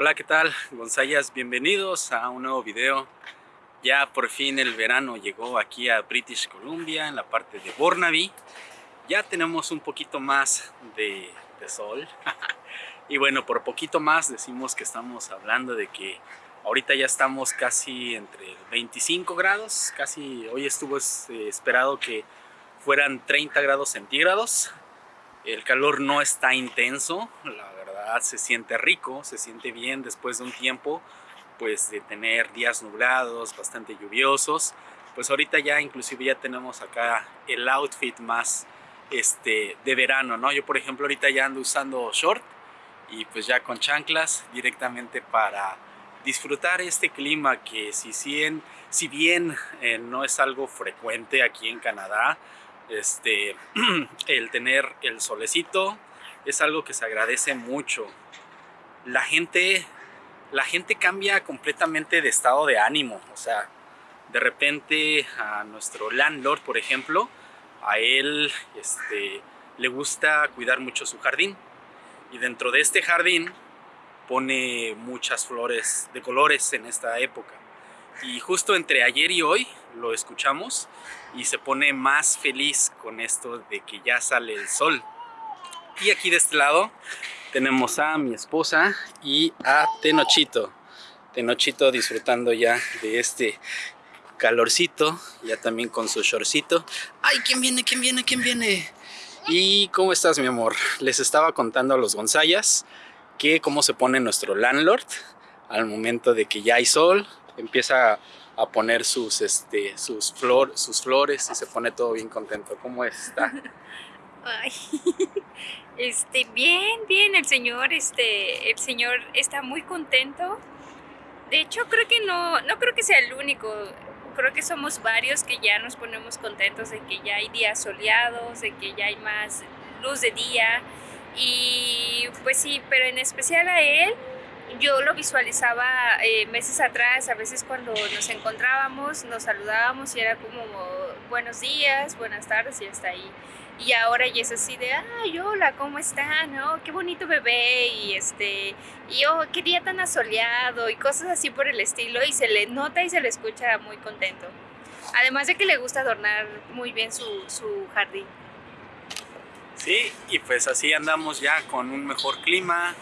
Hola, ¿qué tal? Gonzayas, bienvenidos a un nuevo video. Ya por fin el verano llegó aquí a British Columbia, en la parte de Burnaby. Ya tenemos un poquito más de, sol. y bueno, por poquito más decimos que estamos hablando de que ahorita ya estamos casi entre 25 grados. Casi hoy estuvo eh, esperado que fueran 30 grados centígrados. El calor no está intenso, la se siente rico, se siente bien después de un tiempo pues de tener días nublados, bastante lluviosos. Pues ahorita ya inclusive ya tenemos acá el outfit más este, de verano, ¿no? Yo por ejemplo ahorita ya ando usando short y pues ya con chanclas directamente para disfrutar este clima que si, si bien eh, no es algo frecuente aquí en Canadá, este, el tener el solecito es algo que se agradece mucho. La gente, la gente cambia completamente de estado de ánimo, o sea, de repente a nuestro landlord, por ejemplo, a él este, le gusta cuidar mucho su jardín y dentro de este jardín pone muchas flores de colores en esta época y justo entre ayer y hoy lo escuchamos y se pone más feliz con esto de que ya sale el sol. Y aquí de este lado tenemos a mi esposa y a Tenochito. Tenochito disfrutando ya de este calorcito, ya también con su shortcito. ¡Ay, quién viene, quién viene, quién viene! ¿Y cómo estás, mi amor? Les estaba contando a los Gonzayas que cómo se pone nuestro landlord al momento de que ya hay sol, empieza a poner sus, este, sus, flor, sus flores y se pone todo bien contento. ¿Cómo está? Ay, este, bien, bien, el señor, este, el señor está muy contento. De hecho, creo que no, no creo que sea el único. Creo que somos varios que ya nos ponemos contentos de que ya hay días soleados, de que ya hay más luz de día. Y pues sí, pero en especial a él, yo lo visualizaba eh, meses atrás, a veces cuando nos encontrábamos, nos saludábamos y era como buenos días, buenas tardes y hasta ahí. Y ahora ya es así de, ay, hola, ¿cómo está? ¿No? Qué bonito bebé y este, y oh, qué día tan asoleado y cosas así por el estilo y se le nota y se le escucha muy contento. Además de que le gusta adornar muy bien su, su jardín. Sí, y pues así andamos ya con un mejor clima,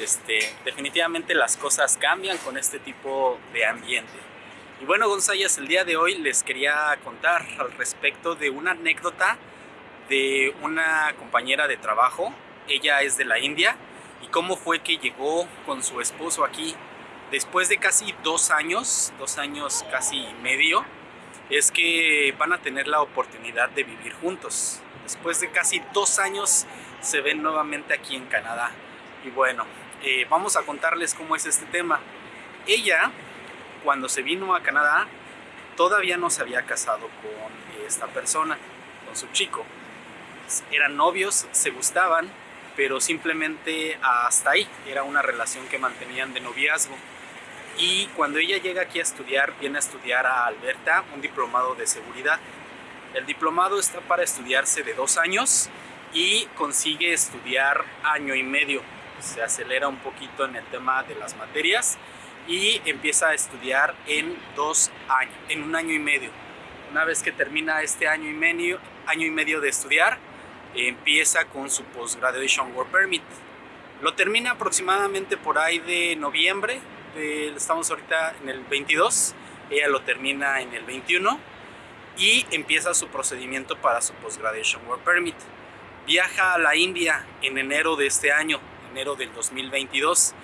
este, definitivamente las cosas cambian con este tipo de ambiente. Y bueno, González, el día de hoy les quería contar al respecto de una anécdota de una compañera de trabajo. Ella es de la India y cómo fue que llegó con su esposo aquí después de casi dos años, dos años casi medio, es que van a tener la oportunidad de vivir juntos. Después de casi dos años se ven nuevamente aquí en Canadá. Y bueno, eh, vamos a contarles cómo es este tema. Ella, cuando se vino a Canadá, todavía no se había casado con esta persona, con su chico. Eran novios, se gustaban, pero simplemente hasta ahí. Era una relación que mantenían de noviazgo. Y cuando ella llega aquí a estudiar, viene a estudiar a Alberta un diplomado de seguridad. El diplomado está para estudiarse de dos años y consigue estudiar año y medio se acelera un poquito en el tema de las materias y empieza a estudiar en dos años, en un año y medio. Una vez que termina este año y medio, año y medio de estudiar, empieza con su Postgraduation Work Permit. Lo termina aproximadamente por ahí de noviembre, estamos ahorita en el 22, ella lo termina en el 21 y empieza su procedimiento para su Postgraduation Work Permit. Viaja a la India en enero de este año, del 2022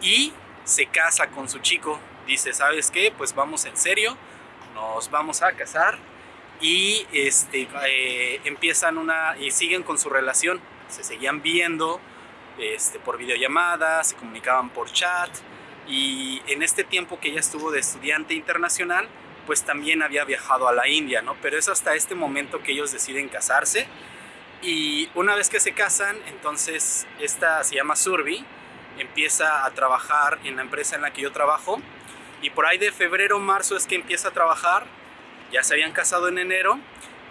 y se casa con su chico. Dice, ¿sabes qué? Pues vamos en serio, nos vamos a casar y este, eh, empiezan una y siguen con su relación. Se seguían viendo este, por videollamada, se comunicaban por chat y en este tiempo que ella estuvo de estudiante internacional, pues también había viajado a la India, ¿no? Pero es hasta este momento que ellos deciden casarse y una vez que se casan, entonces esta se llama Surbi, empieza a trabajar en la empresa en la que yo trabajo y por ahí de febrero, marzo es que empieza a trabajar, ya se habían casado en enero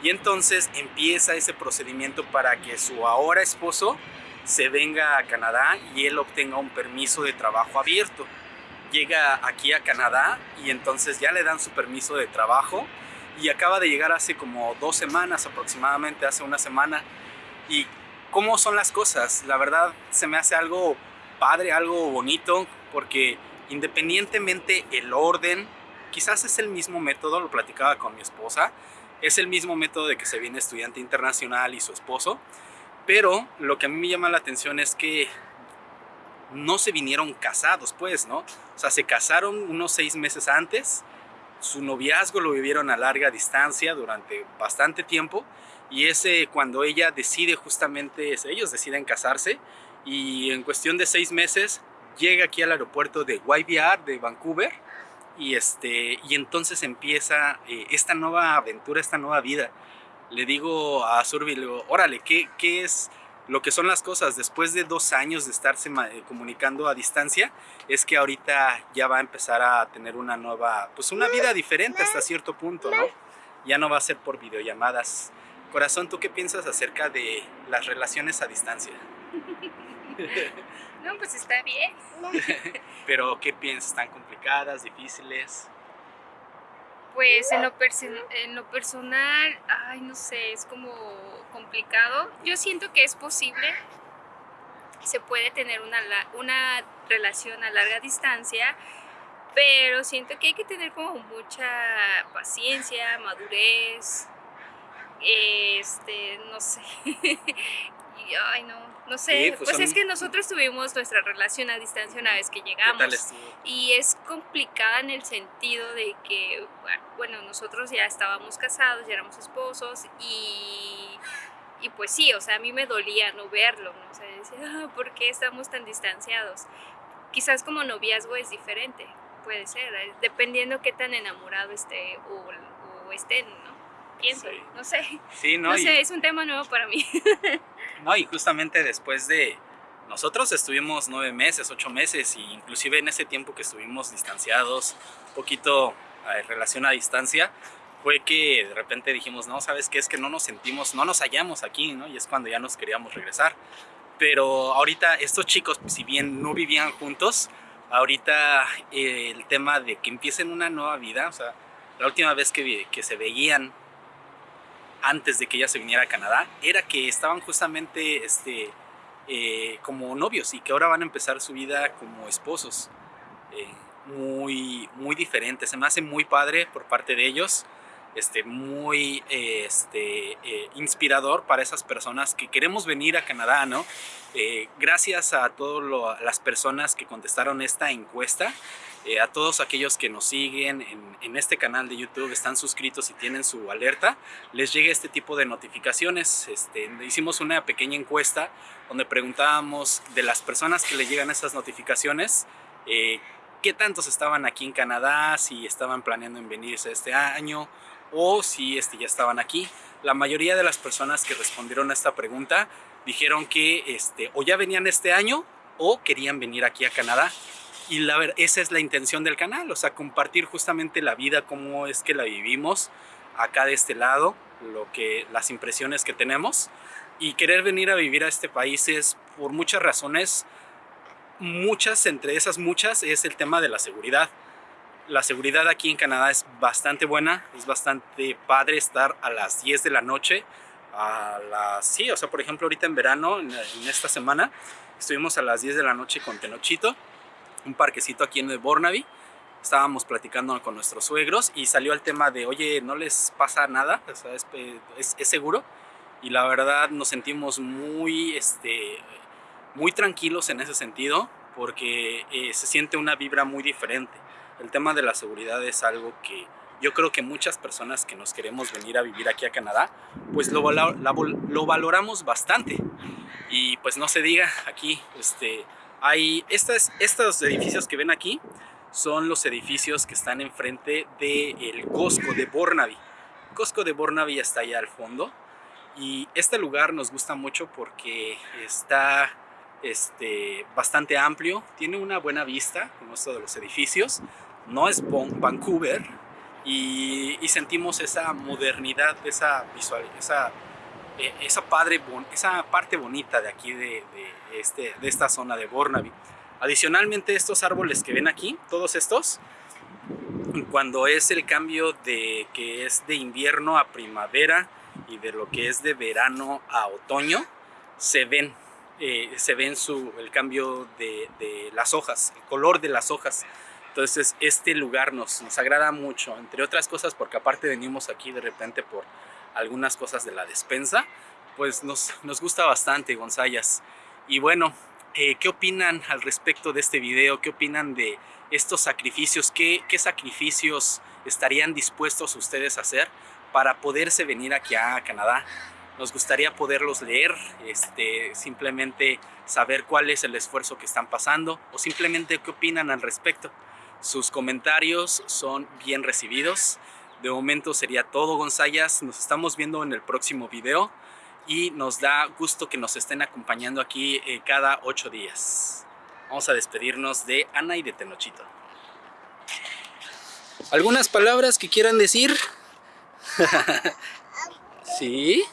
y entonces empieza ese procedimiento para que su ahora esposo se venga a Canadá y él obtenga un permiso de trabajo abierto. Llega aquí a Canadá y entonces ya le dan su permiso de trabajo y acaba de llegar hace como dos semanas aproximadamente, hace una semana. Y cómo son las cosas, la verdad se me hace algo padre, algo bonito, porque independientemente el orden, quizás es el mismo método, lo platicaba con mi esposa, es el mismo método de que se viene estudiante internacional y su esposo, pero lo que a mí me llama la atención es que no se vinieron casados, pues, ¿no? O sea, se casaron unos seis meses antes, su noviazgo lo vivieron a larga distancia durante bastante tiempo y ese cuando ella decide justamente, ellos deciden casarse y en cuestión de seis meses llega aquí al aeropuerto de YVR de Vancouver y, este, y entonces empieza eh, esta nueva aventura, esta nueva vida le digo a Survey, le digo, órale, ¿qué, ¿qué es lo que son las cosas? Después de dos años de estarse eh, comunicando a distancia, es que ahorita ya va a empezar a tener una nueva, pues una vida diferente hasta cierto punto, ¿no? Ya no va a ser por videollamadas. Corazón, ¿tú qué piensas acerca de las relaciones a distancia? No, pues está bien. Pero, ¿qué piensas? ¿Están complicadas, difíciles? Pues en lo, en lo personal, ay, no sé, es como complicado. Yo siento que es posible, se puede tener una, una relación a larga distancia, pero siento que hay que tener como mucha paciencia, madurez, este, no sé, y, ay no, no sé, pues, pues es que nosotros tuvimos nuestra relación a distancia una vez que llegamos. Y es complicada en el sentido de que, bueno, nosotros ya estábamos casados, ya éramos esposos y, y pues sí, o sea, a mí me dolía no verlo, ¿no? O sea, decía, ah, ¿por qué estamos tan distanciados? Quizás como noviazgo es diferente, puede ser, eh, dependiendo qué tan enamorado esté o, o estén, ¿no? Pienso, no sé. Sí, no, no sé, es un tema nuevo para mí. no, y justamente después de... Nosotros estuvimos nueve meses, ocho meses, y inclusive en ese tiempo que estuvimos distanciados, un poquito en eh, relación a distancia, fue que de repente dijimos, no, ¿sabes qué? Es que no nos sentimos, no nos hallamos aquí, ¿no? Y es cuando ya nos queríamos regresar. Pero ahorita estos chicos, si bien no vivían juntos, ahorita eh, el tema de que empiecen una nueva vida, o sea, la última vez que, que se veían antes de que ella se viniera a Canadá era que estaban justamente este, eh, como novios y que ahora van a empezar su vida como esposos. Eh, muy, muy diferente, se me hace muy padre por parte de ellos, este, muy este, eh, inspirador para esas personas que queremos venir a Canadá, ¿no? gracias a todas las personas que contestaron esta encuesta, eh, a todos aquellos que nos siguen en, este canal de YouTube, están suscritos y tienen su alerta, les llega este tipo de notificaciones. Este, hicimos una pequeña encuesta donde preguntábamos de las personas que le llegan esas notificaciones, eh, qué tantos estaban aquí en Canadá, si estaban planeando en venirse este año o si este, ya estaban aquí. La mayoría de las personas que respondieron a esta pregunta dijeron que este, o ya venían este año o querían venir aquí a Canadá y la, esa es la intención del canal, o sea, compartir justamente la vida, cómo es que la vivimos acá de este lado, lo que, las impresiones que tenemos y querer venir a vivir a este país es por muchas razones, muchas, entre esas muchas, es el tema de la seguridad. La seguridad aquí en Canadá es bastante buena, es bastante padre estar a las 10 de la noche, a las, sí, o sea, por ejemplo, ahorita en verano, en, esta semana, estuvimos a las 10 de la noche con Tenochito, un parquecito aquí en el Bornaby. Estábamos platicando con nuestros suegros y salió el tema de, oye, ¿no les pasa nada? es, seguro. Y la verdad nos sentimos muy, este, muy tranquilos en ese sentido porque eh, se siente una vibra muy diferente. El tema de la seguridad es algo que yo creo que muchas personas que nos queremos venir a vivir aquí a Canadá, pues lo, lo valoramos bastante. Y pues no se diga, aquí este, hay estas, estos edificios que ven aquí son los edificios que están enfrente del Costco de Bornaby. Costco de Bornaby está allá al fondo y este lugar nos gusta mucho porque está este, bastante amplio, tiene una buena vista como esto de los edificios, no es Vancouver y, sentimos esa modernidad, esa visual, esa eh, esa, padre, esa parte bonita de aquí de, este, de esta zona de Bornaby. Adicionalmente estos árboles que ven aquí, todos estos, cuando es el cambio de que es de invierno a primavera y de lo que es de verano a otoño, se ven, eh, se ven su, el cambio de, las hojas, el color de las hojas. Entonces este lugar nos, nos agrada mucho, entre otras cosas porque aparte venimos aquí de repente por algunas cosas de la despensa, pues nos, nos gusta bastante Gonzayas. Y bueno, eh, ¿qué opinan al respecto de este video? ¿Qué opinan de estos sacrificios? ¿Qué, ¿Qué sacrificios estarían dispuestos ustedes a hacer para poderse venir aquí a Canadá? Nos gustaría poderlos leer, este, simplemente saber cuál es el esfuerzo que están pasando o simplemente qué opinan al respecto. Sus comentarios son bien recibidos. De momento sería todo, Gonzayas. Nos estamos viendo en el próximo video y nos da gusto que nos estén acompañando aquí eh, cada ocho días. Vamos a despedirnos de Ana y de Tenochito. ¿Algunas palabras que quieran decir? ¿Sí?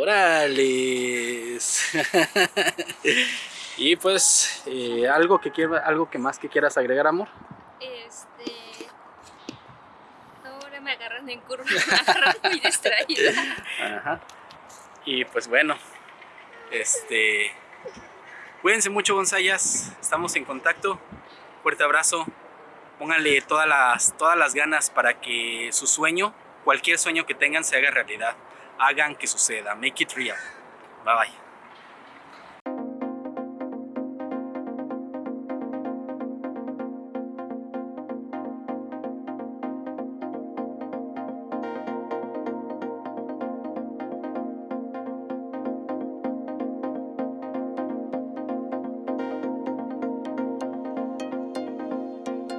¡Órales! y pues, eh, ¿algo, que quiera, ¿algo que más que quieras agregar, amor? Este... Ahora me agarran en curva, me agarran muy distraída. Ajá. Y pues bueno, este... Cuídense mucho, Gonzayas. Estamos en contacto. Fuerte abrazo. Pónganle todas las, todas las ganas para que su sueño, cualquier sueño que tengan, se haga realidad. Hagan que suceda. Make it real. Bye bye.